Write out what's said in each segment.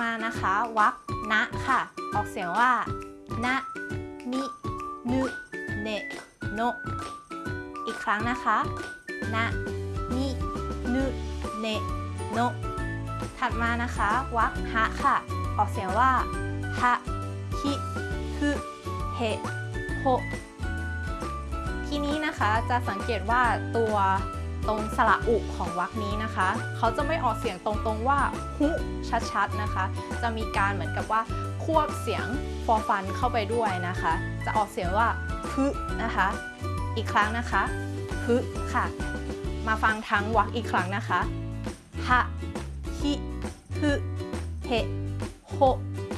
มานะคะวรรคนะค่ะ ออกเสียงว่านะมินึเนโนอีกครั้งนะคะนะมินึเนโนถัดมานะคะวรรคฮะค่ะ ออกเสียงว่าฮะฮิฮึเฮโฮทีนี้นะคะจะสังเกตว่าตัว ตรงสระอุของวรรคนี้นะคะ เขาจะไม่ออกเสียงตรงๆว่าหุชัดๆนะคะ จะมีการเหมือนกับว่าควบเสียงฟอฟันเข้าไปด้วยนะคะ จะออกเสียงว่าฮึนะคะ อีกครั้งนะคะฮึค่ะ มาฟังทั้งวรรคอีกครั้งนะคะฮะฮิฮึเฮโฮ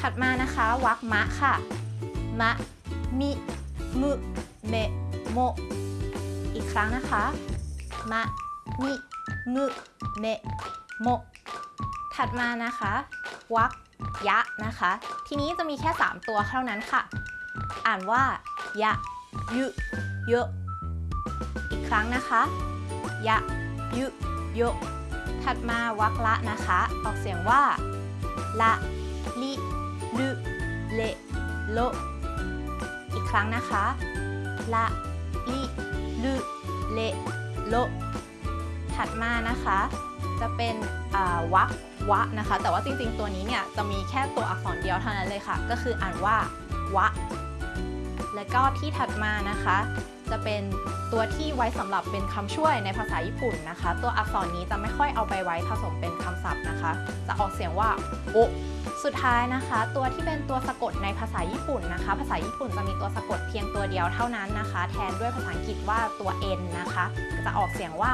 ถัดมานะคะวรรคมะค่ะมะมิมุเมโมอีกครั้งนะคะ มะมิมุเมโมถัดมานะคะวรรคยะนะคะ ทีนี้จะมีแค่ 3 ตัวเท่านั้นค่ะ อ่านว่ายะยุเยอะอีกครั้งนะคะยะยุโยถัดมาวรรคละนะคะ ออกเสียงว่าละลิลุเลโลอีกครั้งนะคะละลิลุเล โลถัดมานะคะจะเป็นวักวะนะคะ แต่ว่าจริงๆตัวนี้เนี่ยจะมีแค่ตัวอักษรเดียวเท่านั้นเลยค่ะ ก็คืออ่านว่าวะ และก็ที่ถัดมานะคะ จะเป็นตัวที่ไว้สำหรับเป็นคำช่วยในภาษาญี่ปุ่นนะคะ ตัวอักษรนี้จะไม่ค่อยเอาไปไว้ผสมเป็นคำศัพท์นะคะ จะออกเสียงว่าโอสุดท้ายนะคะ ตัวที่เป็นตัวสะกดในภาษาญี่ปุ่นนะคะ ภาษาญี่ปุ่นจะมีตัวสะกดเพียงตัวเดียวเท่านั้นนะคะ แทนด้วยภาษาอังกฤษว่าตัว n นะคะ จะออกเสียงว่า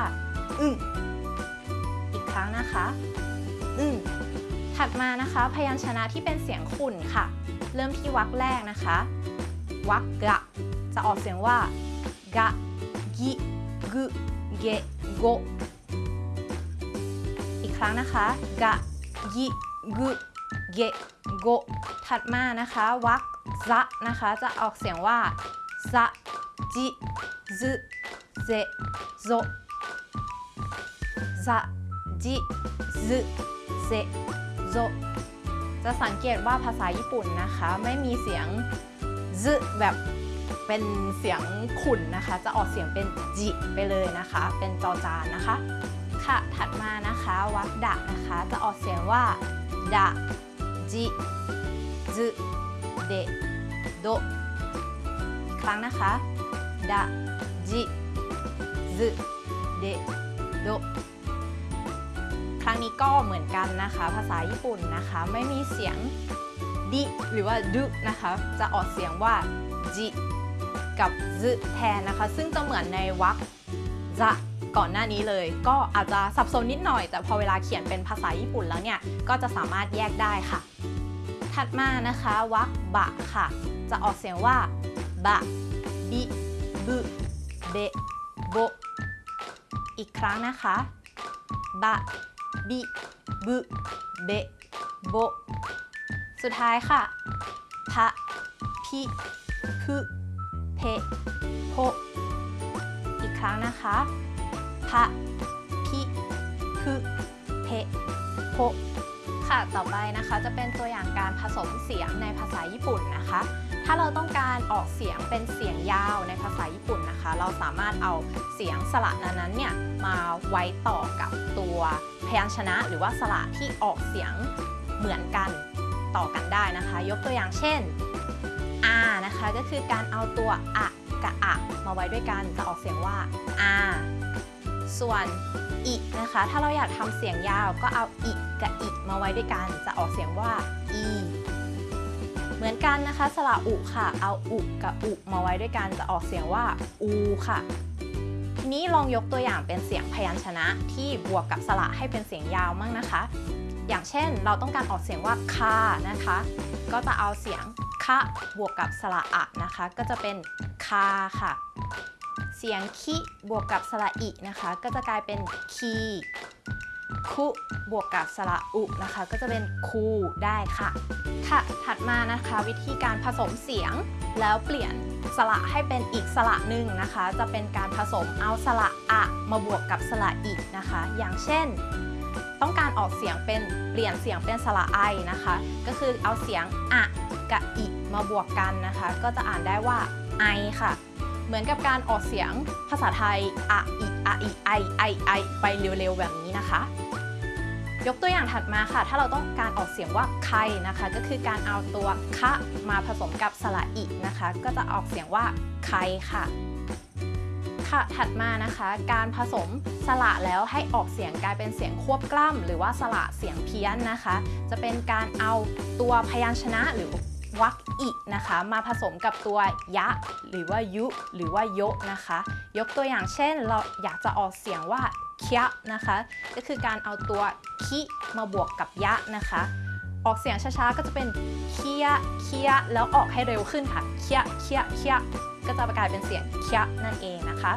อึ้งอีกครั้งนะคะอึ้งถัดมานะคะ พยัญชนะที่เป็นเสียงขุ่นค่ะ เริ่มที่วรรคแรกนะคะวรรคกะจะออกเสียงว่า กะกิกุเกโกอีกครั้งนะคะกะกิกุเกโกถัดมานะคะวรรคซะนะคะจะออกเสียงว่าซะจิซึเซโซซะจิซึเซโซจะสังเกตว่าภาษาญี่ปุ่นนะคะ ไม่มีเสียงซึแบบ เป็นเสียงขุ่นนะคะ จะออกเสียงเป็นจิไปเลยนะคะ เป็นจอจานนะคะ ค่ะถัดมานะคะวรรคดะนะคะ จะออกเสียงว่าดะจิซึเดโดอีกครั้งนะคะดะจิซึเดโดครั้งนี้ก็เหมือนกันนะคะ ภาษาญี่ปุ่นนะคะ ไม่มีเสียงดิหรือว่าดุนะคะ จะออกเสียงว่าจิ กับซึแทนนะคะ ซึ่งจะเหมือนในวรรคจะก่อนหน้านี้เลย ก็อาจจะสับสนนิดหน่อย แต่พอเวลาเขียนเป็นภาษาญี่ปุ่นแล้วเนี่ย ก็จะสามารถแยกได้ค่ะ ถัดมานะคะวรรคบะค่ะ จะออกเสียงว่าบะบิบุเบโบอีกครั้งนะคะบะบิบุเบโบสุดท้ายค่ะพะพิพุ เพโพอีกครั้งนะคะพะพิพุเพโพค่ะต่อไปนะคะจะเป็นตัวอย่างการผสมเสียงในภาษาญี่ปุ่นนะคะ ถ้าเราต้องการออกเสียงเป็นเสียงยาวในภาษาญี่ปุ่นนะคะ เราสามารถเอาเสียงสระนั้นๆเนี่ยมาไว้ต่อกับตัวพยัญชนะ หรือว่าสระที่ออกเสียงเหมือนกันต่อกันได้นะคะ ยกตัวอย่างเช่น a นะคะก็คือการเอาตัวอะกับอะมาไว้ด้วยกันจะออกเสียงว่า a ส่วนอินะคะ ถ้าเราอยากทำเสียงยาวก็เอาอิกับอิมาไว้ด้วยกัน จะออกเสียงว่า e เหมือนกันนะคะ สระอุค่ะ เอาอุกับอุมาไว้ด้วยกันจะออกเสียงว่าอูค่ะทีนี้ลองยกตัวอย่างเป็นเสียงพยัญชนะที่บวกกับสระให้เป็นเสียงยาวมั่งนะคะ อย่างเช่น เราต้องการออกเสียงว่าคานะคะ ก็จะเอาเสียง คะบวกกับสระอะนะคะ ก็จะเป็นคาค่ะ เสียงคิบวกกับสระอินะคะ ก็จะกลายเป็นคีคุบวกกับสระอุนะคะ ก็จะเป็นคูได้ค่ะค่ะ ถัดมานะคะวิธีการผสมเสียงแล้วเปลี่ยนสระให้เป็นอีกสระหนึ่งนะคะ จะเป็นการผสมเอาสระอะมาบวกกับสระอินะคะ อย่างเช่น ต้องการออกเสียงเป็นเปลี่ยนเสียงเป็นสระไอนะคะ ก็คือเอาเสียงอะกับอิมาบวกกันนะคะ ก็จะอ่านได้ว่าไอค่ะ เหมือนกับการออกเสียงภาษาไทยอะอิอะอิไอไอไอไปเร็วๆแบบนี้นะคะ ยกตัวอย่างถัดมาค่ะ ถ้าเราต้องการออกเสียงว่าใครนะคะ ก็คือการเอาตัวคะมาผสมกับสระอินะคะ ก็จะออกเสียงว่าใครค่ะค่ะ ถัดมานะคะ การผสมสระแล้วให้ออกเสียงกลายเป็นเสียงควบกล้ำหรือว่าสระเสียงเพี้ยนนะคะ จะเป็นการเอาตัวพยัญชนะหรือวรรคอินะคะ มาผสมกับตัวยะ หรือว่ายุ หรือว่าโยะนะคะ ยกตัวอย่างเช่น เราอยากจะออกเสียงว่าเคียนะคะ ก็คือการเอาตัวคิมาบวกกับยะนะคะ ออกเสียงช้าๆ ก็จะเป็นเคียเคียแล้วออกให้เร็วขึ้นค่ะเคียเคียเคียก็จะกลายเป็นเสียงเคียนั่นเองนะคะ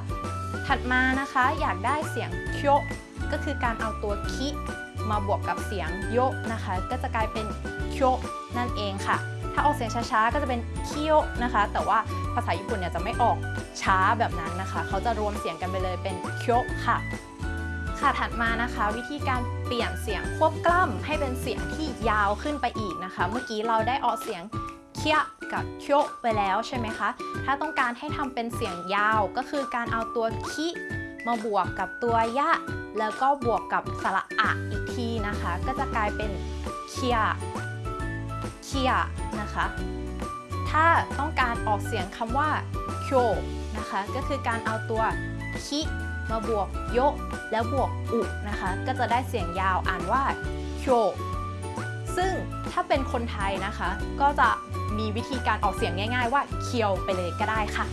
ถัดมานะคะอยากได้เสียงเคียก็คือการเอาตัวคิมาบวกกับเสียงโยนะคะ ก็จะกลายเป็นเคียนั่นเองค่ะ ถ้าออกเสียงช้าๆ ก็จะเป็นเคียนะคะ แต่ว่าภาษาญี่ปุ่นเนี่ยจะไม่ออกช้าแบบนั้นนะคะ เขาจะรวมเสียงกันไปเลยเป็นเคียค่ะ ค่ะถัดมานะคะ วิธีการเปลี่ยนเสียงควบกล้ำให้เป็นเสียงที่ยาวขึ้นไปอีกนะคะ เมื่อกี้เราได้ออกเสียงเคียกับเคียวไปแล้วใช่ไหมคะถ้าต้องการให้ทำเป็นเสียงยาวก็คือการเอาตัวคิมาบวกกับตัวยะ แล้วก็บวกกับสระอะอีกทีนะคะ ก็จะกลายเป็นเคียเคียนะคะ ถ้าต้องการออกเสียงคำว่าโคนะคะ ก็คือการเอาตัวคิ มาบวกโยแล้วบวกอุนะคะ ก็จะได้เสียงยาวอ่านว่าโชซึ่งถ้าเป็นคนไทยนะคะ ก็จะมีวิธีการออกเสียงง่าย ๆ ว่าเคียวไปเลยก็ได้ค่ะ